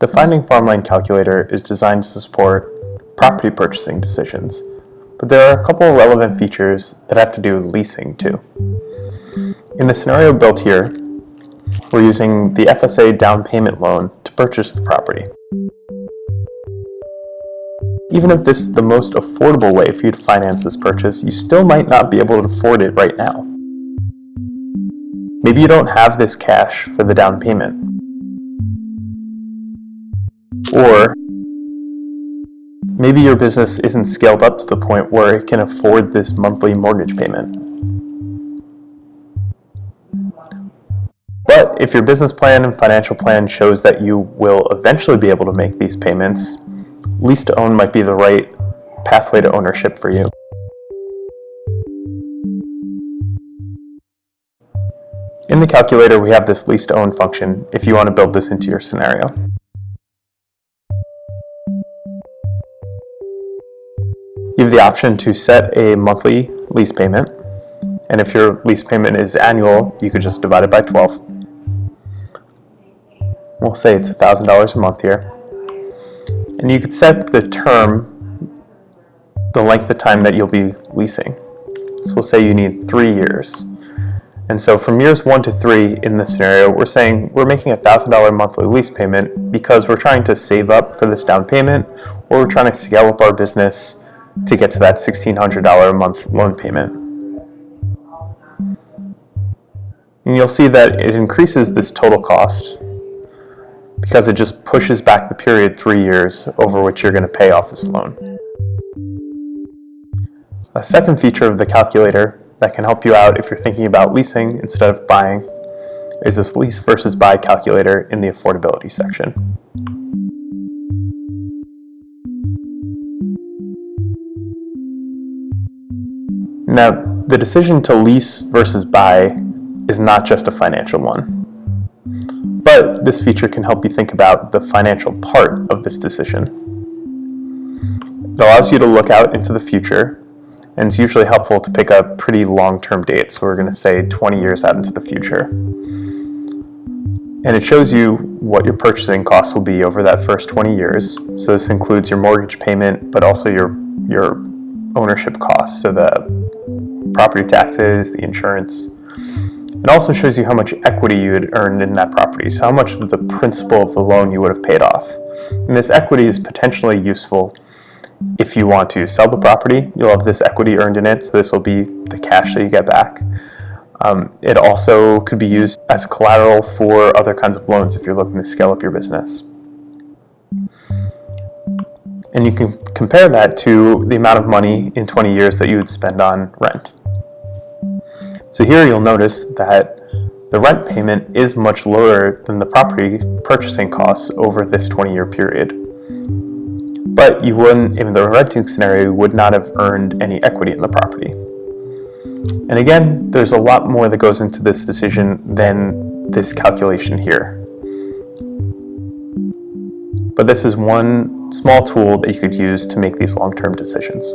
The Finding Farmland calculator is designed to support property purchasing decisions, but there are a couple of relevant features that have to do with leasing too. In the scenario built here, we're using the FSA down payment loan to purchase the property. Even if this is the most affordable way for you to finance this purchase, you still might not be able to afford it right now. Maybe you don't have this cash for the down payment. Or maybe your business isn't scaled up to the point where it can afford this monthly mortgage payment. But if your business plan and financial plan shows that you will eventually be able to make these payments, lease to own might be the right pathway to ownership for you. In the calculator, we have this lease to own function if you want to build this into your scenario. You have the option to set a monthly lease payment, and if your lease payment is annual, you could just divide it by 12. We'll say it's $1,000 a month here. And you could set the term, the length of time that you'll be leasing. So we'll say you need three years. And so from years one to three in this scenario, we're saying we're making a $1,000 monthly lease payment because we're trying to save up for this down payment or we're trying to scale up our business to get to that $1,600 a month loan payment. And you'll see that it increases this total cost because it just pushes back the period three years over which you're going to pay off this loan. A second feature of the calculator that can help you out if you're thinking about leasing instead of buying is this lease versus buy calculator in the affordability section. Now, the decision to lease versus buy is not just a financial one. But this feature can help you think about the financial part of this decision. It allows you to look out into the future, and it's usually helpful to pick a pretty long-term date, so we're going to say 20 years out into the future. And it shows you what your purchasing costs will be over that first 20 years. So this includes your mortgage payment, but also your, your ownership costs, so the property taxes, the insurance, it also shows you how much equity you had earned in that property, so how much of the principal of the loan you would have paid off. And this equity is potentially useful if you want to sell the property, you'll have this equity earned in it, so this will be the cash that you get back. Um, it also could be used as collateral for other kinds of loans if you're looking to scale up your business. And you can compare that to the amount of money in 20 years that you would spend on rent. So here you'll notice that the rent payment is much lower than the property purchasing costs over this 20-year period. But you wouldn't, in the renting scenario, would not have earned any equity in the property. And again, there's a lot more that goes into this decision than this calculation here. But this is one small tool that you could use to make these long-term decisions.